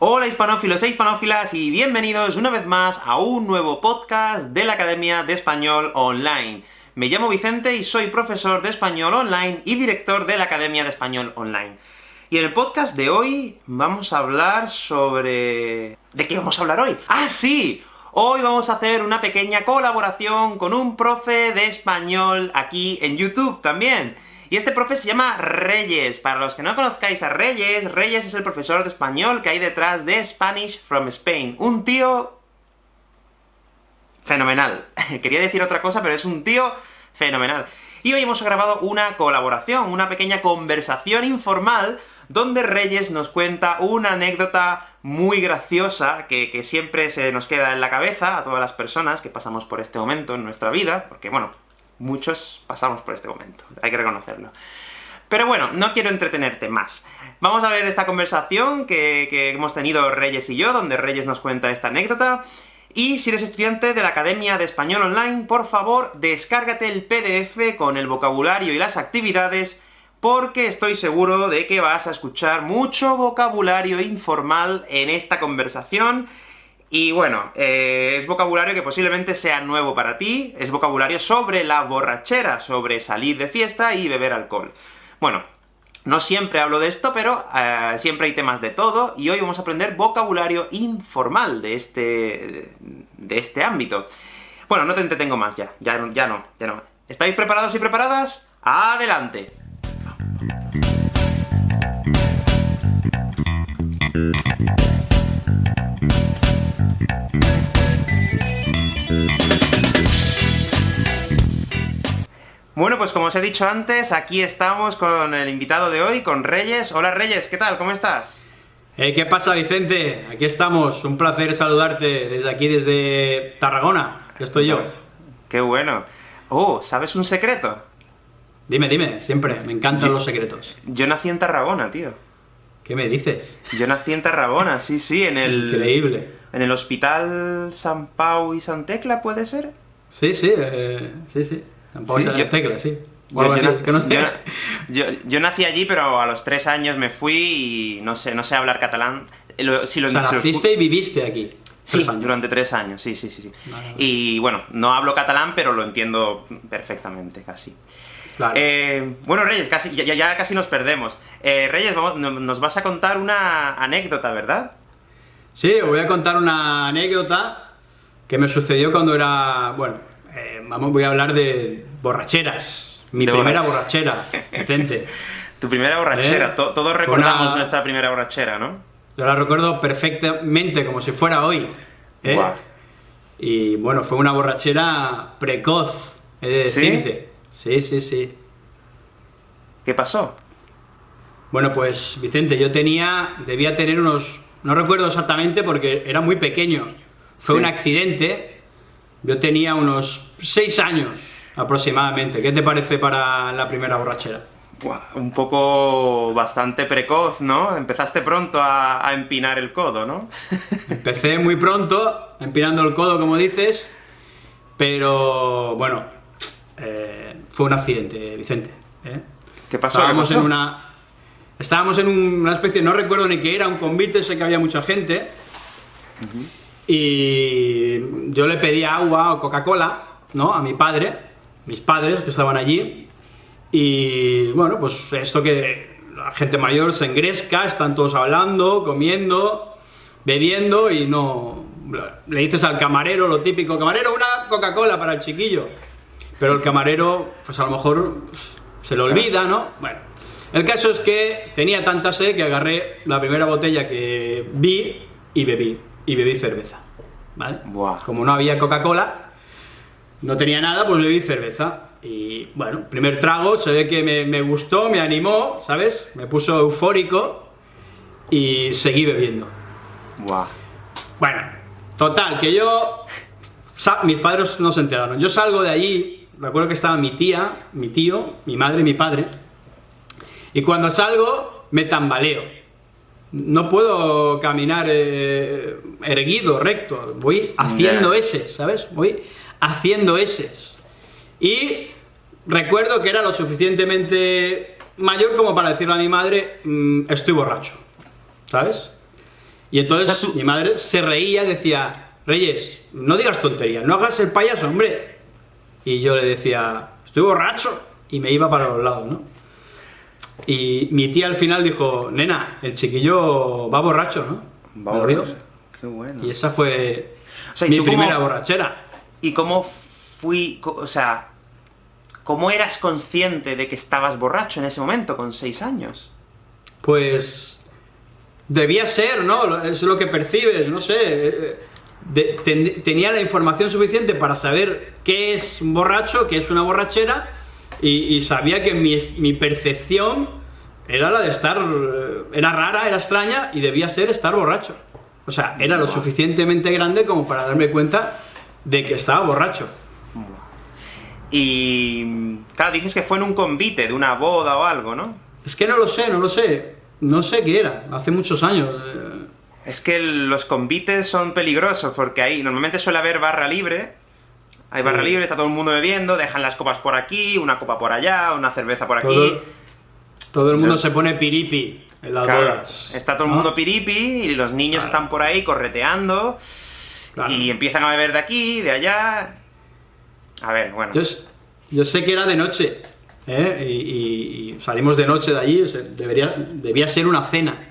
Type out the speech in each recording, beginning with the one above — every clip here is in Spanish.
Hola hispanófilos e hispanófilas, y bienvenidos una vez más a un nuevo podcast de la Academia de Español Online. Me llamo Vicente y soy profesor de Español Online y director de la Academia de Español Online. Y en el podcast de hoy vamos a hablar sobre... ¿De qué vamos a hablar hoy? ¡Ah, sí! Hoy vamos a hacer una pequeña colaboración con un profe de español aquí en YouTube también. Y este profe se llama Reyes. Para los que no conozcáis a Reyes, Reyes es el profesor de español que hay detrás de Spanish from Spain. Un tío... fenomenal. Quería decir otra cosa, pero es un tío fenomenal. Y hoy hemos grabado una colaboración, una pequeña conversación informal, donde Reyes nos cuenta una anécdota muy graciosa, que, que, siempre se nos queda en la cabeza a todas las personas que pasamos por este momento en nuestra vida, porque bueno, muchos pasamos por este momento, hay que reconocerlo. Pero bueno, no quiero entretenerte más. Vamos a ver esta conversación que, que hemos tenido Reyes y yo, donde Reyes nos cuenta esta anécdota, y si eres estudiante de la Academia de Español Online, por favor, descárgate el PDF con el vocabulario y las actividades, porque estoy seguro de que vas a escuchar mucho vocabulario informal en esta conversación, y bueno, eh, es vocabulario que posiblemente sea nuevo para ti, es vocabulario sobre la borrachera, sobre salir de fiesta y beber alcohol. Bueno, no siempre hablo de esto, pero eh, siempre hay temas de todo, y hoy vamos a aprender vocabulario informal de este... de este ámbito. Bueno, no te entretengo más ya, ya, ya no, ya no. ¿Estáis preparados y preparadas? ¡Adelante! Bueno, pues como os he dicho antes, aquí estamos con el invitado de hoy, con Reyes. Hola Reyes, ¿qué tal? ¿Cómo estás? Hey, ¿Qué pasa, Vicente? Aquí estamos, un placer saludarte desde aquí, desde Tarragona, que estoy yo. Qué bueno. Oh, ¿sabes un secreto? Dime, dime, siempre, me encantan los secretos. Yo nací en Tarragona, tío. ¿Qué me dices? Yo nací en Tarragona, sí, sí, en el... Increíble. En el Hospital San Pau y San Tecla, ¿puede ser? Sí, sí, eh, sí, sí. Tampoco sí, yo, tecla, sí. Yo, yo, es que no sé. yo, nací allí, pero a los tres años me fui y no sé, no sé hablar catalán. Lo, si lo, o sea, naciste y viviste aquí. Sí, durante tres años, sí, sí, sí. sí. Vale, vale. Y bueno, no hablo catalán, pero lo entiendo perfectamente, casi. Claro. Eh, bueno, Reyes, casi, ya, ya, casi nos perdemos. Eh, Reyes, vamos, nos vas a contar una anécdota, ¿verdad? Sí, os voy a contar una anécdota que me sucedió cuando era, bueno, vamos, voy a hablar de borracheras. Mi De primera borrach- borrachera, Vicente. Tu primera borrachera, Eh, To- todos recordamos una- nuestra primera borrachera, ¿no? Yo la recuerdo perfectamente, como si fuera hoy. ¿eh? Y bueno, fue una borrachera precoz, he de ¿Sí? decirte. Sí, sí, sí. ¿Qué pasó? Bueno, pues Vicente, yo tenía, debía tener unos, no recuerdo exactamente porque era muy pequeño. Fue Sí. un accidente, yo tenía unos 6 años aproximadamente. ¿Qué te parece para la primera borrachera? Buah, un poco bastante precoz, ¿no? Empezaste pronto a, a empinar el codo, ¿no? Empecé muy pronto, empinando el codo, como dices, pero bueno, eh, fue un accidente, Vicente. ¿eh? ¿Qué pasó? Estábamos ¿Qué pasó? en una. Estábamos en un- una especie, no recuerdo ni qué era, un convite, sé que había mucha gente. Y yo le pedí agua o Coca-Cola, ¿no? A mi padre, mis padres que estaban allí. Y bueno, pues esto que la gente mayor se engresca, están todos hablando, comiendo, bebiendo y no. Le dices al camarero lo típico, camarero, una Coca-Cola para el chiquillo. Pero el camarero, pues a lo mejor se le olvida, ¿no? Bueno, el caso es que tenía tanta sed que agarré la primera botella que vi y bebí. Y bebí cerveza, ¿vale? Buah. Como no había Coca-Cola, no tenía nada, pues bebí cerveza. Y bueno, primer trago, se ve que me, me gustó, me animó, ¿sabes? Me puso eufórico y seguí bebiendo. Buah. Bueno, total, que yo... Mis padres no se enteraron. Yo salgo de allí, recuerdo que estaba mi tía, mi tío, mi madre y mi padre, y cuando salgo me tambaleo. No puedo caminar eh, erguido, recto, voy haciendo Ya. S, ¿sabes? Voy haciendo S. Y recuerdo que era lo suficientemente mayor como para decirle a mi madre, "Mm, estoy borracho, ¿sabes? Y entonces O sea, tú- mi madre se reía decía, Reyes, no digas tonterías, no hagas el payaso, hombre. Y yo le decía, estoy borracho. Y me iba para los lados, ¿no? Y mi tía al final dijo, nena, el chiquillo va borracho, ¿no? Lo dijo. Qué bueno. Y esa fue O sea, ¿y mi cómo- primera borrachera. ¿Y cómo fui, o sea, cómo eras consciente de que estabas borracho en ese momento, con seis años? Pues debía ser, ¿no? Es lo que percibes, no sé. eh, de- ten- tenía la información suficiente para saber qué es un borracho, qué es una borrachera, y, y sabía que mi, mi percepción era la de estar. eh, Era rara, era extraña, y debía ser estar borracho. O sea, era lo suficientemente grande como para darme cuenta de que estaba borracho. Y, claro, dices que fue en un convite, de una boda o algo, ¿no? Es que no lo sé, no lo sé. No sé qué era, hace muchos años. eh, Es que los convites son peligrosos, porque ahí normalmente suele haber barra libre. Hay Sí. barra libre, está todo el mundo bebiendo, dejan las copas por aquí, una copa por allá, una cerveza por aquí. Todo, el mundo Pero- se pone piripi en las Claro, bodas. está todo el mundo piripi y los niños Claro. están por ahí correteando Claro. y empiezan a beber de aquí, de allá. A ver, bueno. Yo, sé que era de noche, ¿eh? y, y- y salimos de noche de allí, debería, debía ser una cena,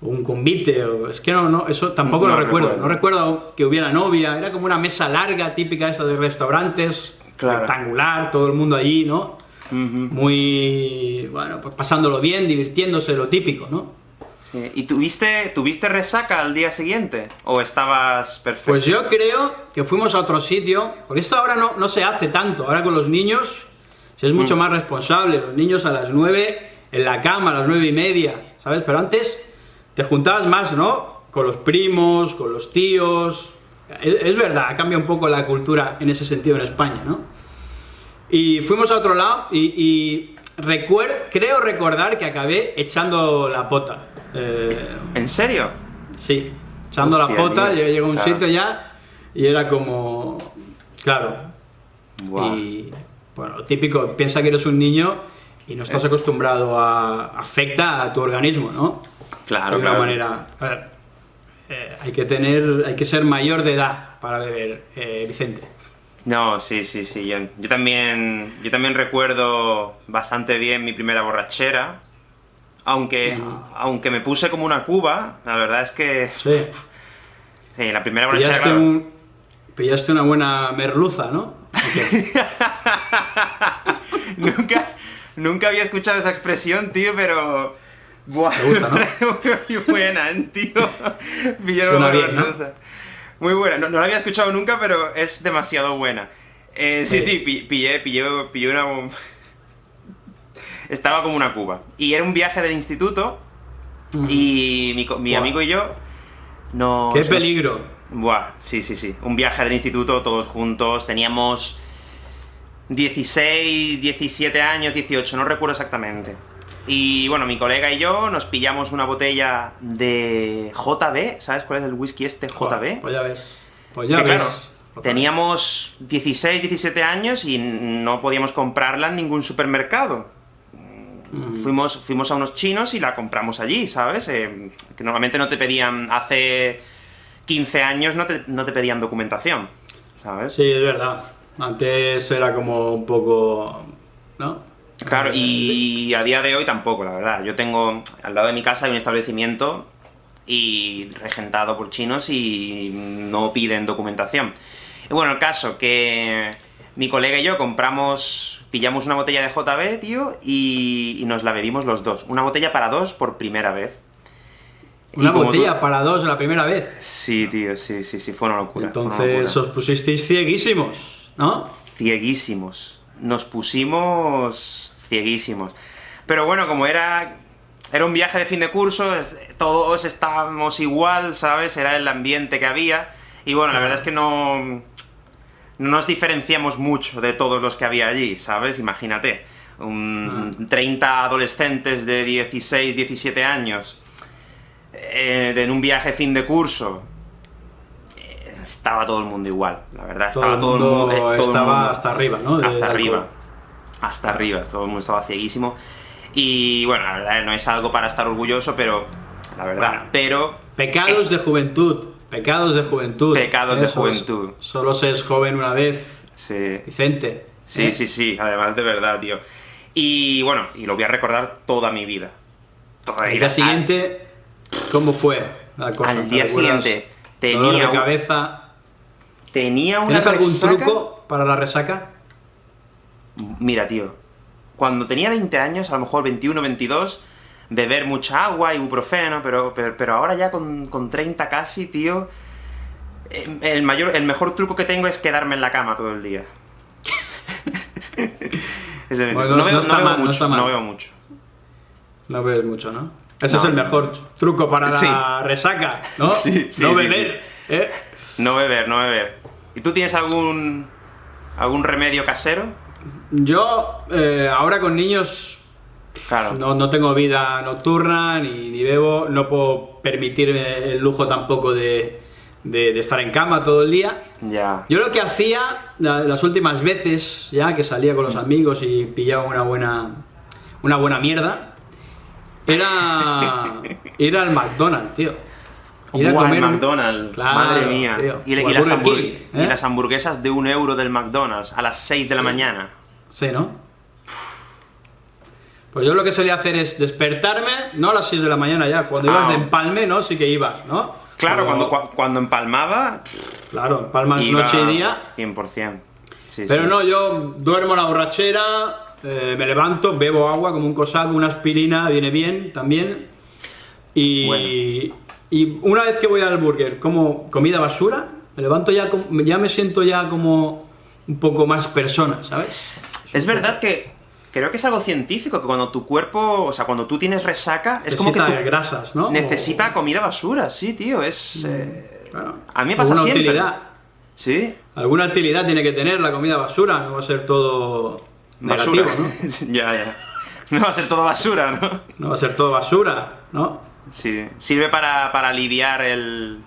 o un convite, o, es que no, no, eso tampoco No lo recuerdo. recuerdo. No recuerdo que hubiera novia, era como una mesa larga, típica esta de restaurantes, Claro. rectangular, todo el mundo allí, ¿no? Ujú. Muy, bueno, pues pasándolo bien, divirtiéndose, lo típico, ¿no? Sí. ¿Y tuviste, tuviste resaca al día siguiente? ¿O estabas perfecto? Pues yo creo que fuimos a otro sitio, porque esto ahora no, no se hace tanto, ahora con los niños se es mucho Mm. más responsable, los niños a las 9 en la cama, a las nueve y media, ¿sabes? Pero antes te juntabas más, ¿no? Con los primos, con los tíos, es, es verdad, ha cambiado un poco la cultura en ese sentido en España, ¿no? Y fuimos a otro lado y, y recuer- creo recordar que acabé echando la pota. Eh, ¿En serio? Sí, echando Hostia, la pota, tío, llegué a un claro. sitio ya y era como. Claro. Buah. Y. Bueno, típico, piensa que eres un niño y no Eh. estás acostumbrado a. afecta a tu organismo, ¿no? Claro, de claro. manera. A ver, eh, hay que tener. hay que ser mayor de edad para beber, eh, Vicente. No, sí, sí, sí. Yo, yo también, yo también recuerdo bastante bien mi primera borrachera. Aunque, aunque me puse como una cuba, la verdad es que Sí. sí, la primera borrachera. Pillaste, claro, un, pillaste una buena merluza, ¿no? Nunca, nunca había escuchado esa expresión, tío, pero. Buah, Te gusta, ¿no? Muy buena, ¿eh, tío. Pillaron Suena una bien, ¿no? Muy buena. No, no la había escuchado nunca, pero es demasiado buena. Eh, sí, Sí. sí, pi- pillé, pillé, pillé una. Estaba como una cuba. Y era un viaje del instituto. Y mi, mi amigo y yo. Nos, ¡Qué nos- peligro! Buah, sí, sí, sí. Un viaje del instituto, todos juntos. Teníamos 16, 17 años, 18, no recuerdo exactamente. Y bueno, mi colega y yo nos pillamos una botella de JB, ¿sabes cuál es el whisky este JB? Pues ya ves. Pues ya Que, claro, ves. teníamos 16, 17 años y no podíamos comprarla en ningún supermercado. Mm. Fuimos, fuimos a unos chinos y la compramos allí, ¿sabes? Eh, que normalmente no te pedían, hace 15 años no te, no te pedían documentación, ¿sabes? Sí, es verdad. Antes era como un poco. ¿No? Claro, Eh, y a día de hoy tampoco, la verdad. Yo tengo, al lado de mi casa hay un establecimiento y regentado por chinos y no piden documentación. Y bueno, el caso que mi colega y yo compramos, pillamos una botella de JB, tío, y, y nos la bebimos los dos. Una botella para dos por primera vez. Una botella tú- para dos la primera vez. Sí, tío, sí, sí, sí, fue una locura. una Entonces locura. os pusisteis cieguísimos, ¿no? cieguísimos. Nos pusimos cieguísimos. Pero bueno, como era era un viaje de fin de curso, todos estábamos igual, ¿sabes? Era el ambiente que había. Y bueno, la verdad es que no, no nos diferenciamos mucho de todos los que había allí, ¿sabes? Imagínate. Un 30 adolescentes de 16, 17 años eh, en un viaje fin de curso. eh, Estaba todo el mundo igual, la verdad. Estaba el todo el mundo eh, todo el estaba mundo- hasta arriba, ¿no? De- hasta de arriba. Hasta arriba. Todo el mundo estaba cieguísimo. Y bueno, la verdad no es algo para estar orgulloso, pero. La verdad. Bueno. Pero Pecados Es- de juventud, pecados de juventud. Pecados de juventud. Solo se es joven una vez, Sí. Vicente. Sí, ¿eh? sí, sí, además de verdad, tío. Y bueno, y lo voy a recordar toda mi vida. Toda mi El vida. día siguiente, ¿cómo fue la cosa? Al ¿Te día siguiente Dolor tenía de un- cabeza. Tenía una ¿Tienes algún resaca- truco para la resaca? Mira, tío, cuando tenía 20 años, a lo mejor 21, 22, beber mucha agua, ibuprofeno, pero, pero, pero ahora ya con, con 30 casi, tío, eh, el, mayor, el mejor truco que tengo es quedarme en la cama todo el día. Bueno, no, no veo, está no veo mal, no mucho, está mal. no veo mucho. No bebes mucho, ¿no? Ese es el mejor truco para Sí. la resaca, ¿no? Sí, sí, no beber, ¿eh? No beber, no beber. ¿Y tú tienes algún algún remedio casero? Yo, eh, ahora con niños, Claro. no, no tengo vida nocturna, ni, ni bebo, no puedo permitirme el lujo tampoco de, de- de estar en cama todo el día. Ya. Yo lo que hacía la- las últimas veces, ya que salía con los amigos y pillaba una buena, una buena mierda, era ir al McDonald's, tío. Ir a comer McDonald's, Claro, madre mía. tío. Y, las ¿eh? las hamburguesas de un euro del McDonald's a las 6 de la mañana. Sí, ¿no? Pues yo lo que solía hacer es despertarme, no a las 6 de la mañana ya, cuando ibas Ah. de empalme, ¿no? Sí que ibas, ¿no? Claro, Pero- cuando, cua- cuando empalmaba, Claro, empalmas noche y día. 100%. Sí, Pero sí. no, yo duermo la borrachera, eh, me levanto, bebo agua como un cosaco, una aspirina, viene bien también. Y, y una vez que voy al burger, como comida basura, me levanto ya, ya me siento ya como un poco más persona, ¿sabes? Es verdad que creo que es algo científico, que cuando tu cuerpo, o sea, cuando tú tienes resaca, es como que Necesita tú grasas, ¿no? necesita comida basura, sí, tío, es... eh, Claro. A mí me pasa siempre. utilidad. Sí, Alguna utilidad tiene que tener la comida basura, no va a ser todo basura. negativo, ¿no? ya, ya. No va a ser todo basura, ¿no? No va a ser todo basura, ¿no? Sí, sirve para, para aliviar el,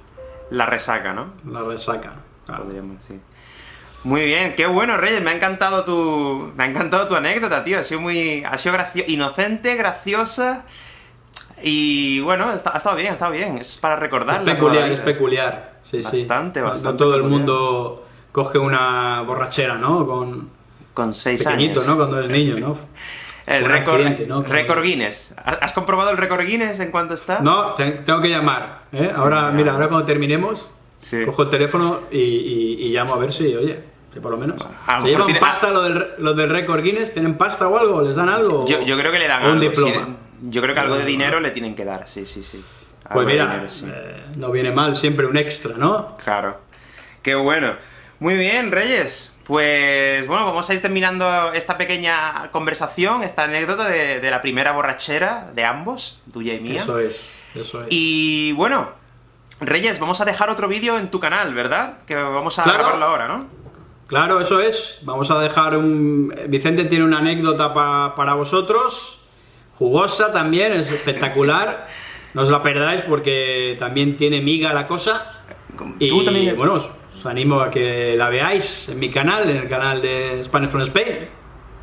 la resaca, ¿no? La resaca. claro. Podríamos decir. Muy bien, qué bueno, Reyes, me ha encantado tu. Me ha encantado tu anécdota, tío. Ha sido muy. Ha sido graciosa, inocente, graciosa. Y bueno, ha estado bien, ha estado bien. Es para Es recordarla. toda peculiar, es peculiar. Sí. Bastante, bastante No todo el mundo coge una borrachera, ¿no? Con Con seis pequeñito, años. ¿no? Cuando eres niño, ¿no? El récord, récord Guinness. ¿Has comprobado el récord Guinness en cuanto está? No, te- tengo que llamar. ¿eh? Ahora, mira, ahora cuando terminemos, Sí. cojo el teléfono y, y- y llamo a ver si, oye, si por lo menos. A lo ¿Se mejor llevan tiene- pasta lo del, lo del récord Guinness? ¿Tienen pasta o algo? ¿Les dan algo? Yo, yo creo que le dan un algo. diploma. sí, yo creo que algo de dinero le tienen que dar, sí, sí, sí. Algo Pues mira, dinero, sí. eh, no viene mal siempre un extra, ¿no? Claro. Qué bueno. Muy bien, Reyes. Pues bueno, vamos a ir terminando esta pequeña conversación, esta anécdota de, de la primera borrachera de ambos, tuya y mía. Eso es, eso es. Y bueno, Reyes, vamos a dejar otro vídeo en tu canal, ¿verdad? Que vamos a Claro. grabarlo ahora, ¿no? Claro, eso es. Vamos a dejar un... Vicente tiene una anécdota pa- para vosotros, jugosa también, es espectacular. No os la perdáis porque también tiene miga la cosa. Y Tú también. bueno, os, animo a que la veáis en mi canal, en el canal de Spanish from Spain.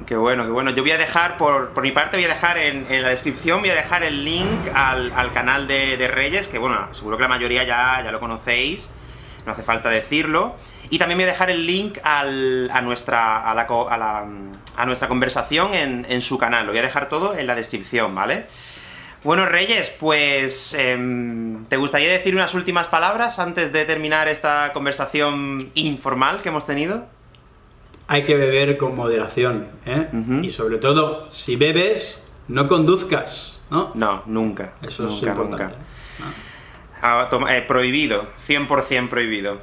Qué bueno, qué bueno. Yo voy a dejar, por, por mi parte, voy a dejar en, en la descripción, voy a dejar el link al, al canal de, de Reyes, que bueno, seguro que la mayoría ya, ya lo conocéis, no hace falta decirlo. Y también voy a dejar el link al- a, nuestra, a, la- a nuestra conversación en, en su canal. Lo voy a dejar todo en la descripción, ¿vale? Bueno, Reyes, pues... em, ¿Te gustaría decir unas últimas palabras antes de terminar esta conversación informal que hemos tenido? Hay que beber con moderación, ¿eh? Y sobre todo, si bebes, no conduzcas, ¿no? No, nunca. Eso es nunca, importante. nunca. Ah, toma- eh, prohibido, 100% prohibido.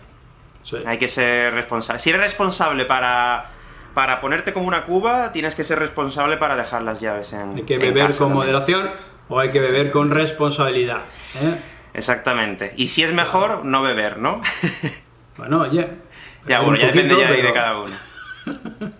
Sí. Hay que ser responsable. Si eres responsable para, para ponerte como una cuba, tienes que ser responsable para dejar las llaves en Hay que en beber casa con también. moderación o hay que beber con responsabilidad. ¿eh? Exactamente. Y si es mejor, no beber, ¿no? Bueno, oye. ya, bueno, ya depende ya ahí de pero- cada uno.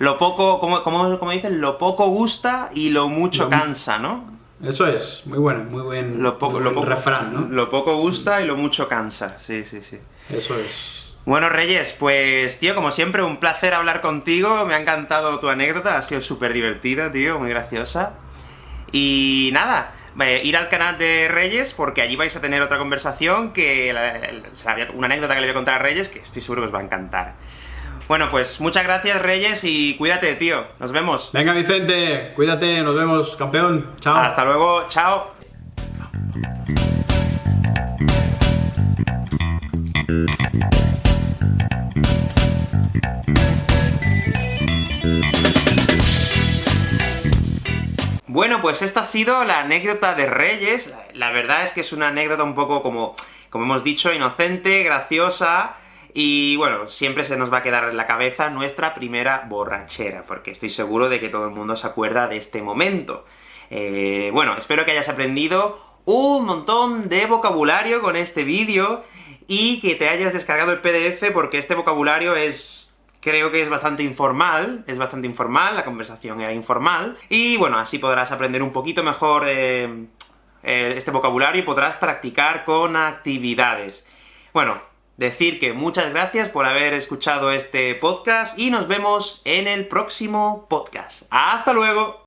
Lo poco, como, como, como dicen, lo poco gusta y lo mucho Lo- cansa, ¿no? Eso es, muy bueno, muy buen, Lo poco, muy lo buen poco, refrán, ¿no? Lo poco gusta y lo mucho cansa. Sí, sí, sí. Eso es. Bueno, Reyes, pues, tío, como siempre, un placer hablar contigo. Me ha encantado tu anécdota, ha sido súper divertida, tío, muy graciosa. Y nada, eh, ir al canal de Reyes, porque allí vais a tener otra conversación, que una anécdota que le voy a contar a Reyes, que estoy seguro que os va a encantar. Bueno, pues muchas gracias, Reyes, y cuídate, tío. Nos vemos. Venga, Vicente, cuídate, nos vemos, campeón. Chao. Hasta luego, chao. Bueno, pues esta ha sido la anécdota de Reyes. La verdad es que es una anécdota un poco como, como hemos dicho, inocente, graciosa, y bueno, siempre se nos va a quedar en la cabeza nuestra primera borrachera, porque estoy seguro de que todo el mundo se acuerda de este momento. Eh, bueno, espero que hayas aprendido un montón de vocabulario con este vídeo, y que te hayas descargado el PDF, porque este vocabulario es creo que es bastante informal, es bastante informal, la conversación era informal, y bueno, así podrás aprender un poquito mejor eh, eh, este vocabulario y podrás practicar con actividades. Bueno, decir que muchas gracias por haber escuchado este podcast, y nos vemos en el próximo podcast. ¡Hasta luego!